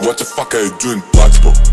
What the fuck are you doing, Blacksburg?